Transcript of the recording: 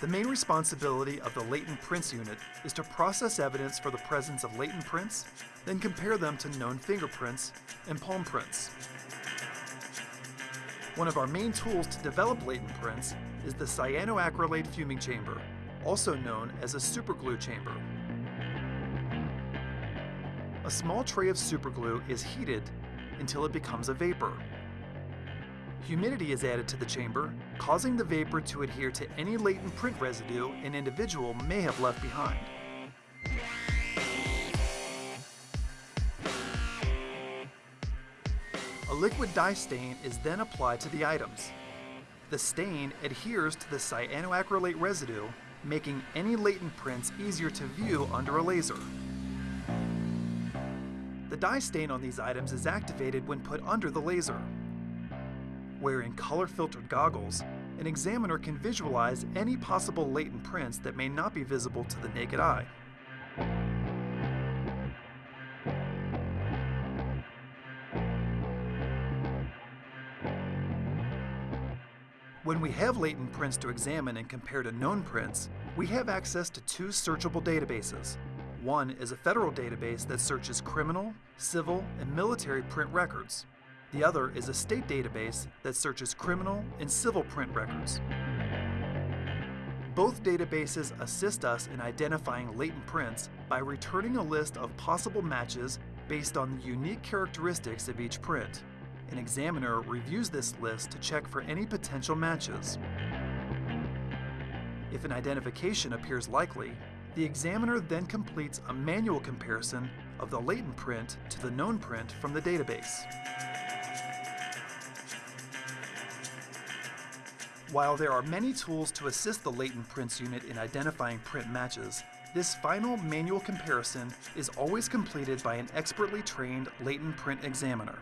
The main responsibility of the latent prints unit is to process evidence for the presence of latent prints, then compare them to known fingerprints and palm prints. One of our main tools to develop latent prints is the cyanoacrylate fuming chamber, also known as a superglue chamber. A small tray of superglue is heated until it becomes a vapor. Humidity is added to the chamber, causing the vapor to adhere to any latent print residue an individual may have left behind. A liquid dye stain is then applied to the items. The stain adheres to the cyanoacrylate residue, making any latent prints easier to view under a laser. The dye stain on these items is activated when put under the laser. Wearing color-filtered goggles, an examiner can visualize any possible latent prints that may not be visible to the naked eye. When we have latent prints to examine and compare to known prints, we have access to two searchable databases. One is a federal database that searches criminal, civil, and military print records. The other is a state database that searches criminal and civil print records. Both databases assist us in identifying latent prints by returning a list of possible matches based on the unique characteristics of each print. An examiner reviews this list to check for any potential matches. If an identification appears likely, the examiner then completes a manual comparison of the latent print to the known print from the database. While there are many tools to assist the latent prints unit in identifying print matches, this final manual comparison is always completed by an expertly trained latent print examiner.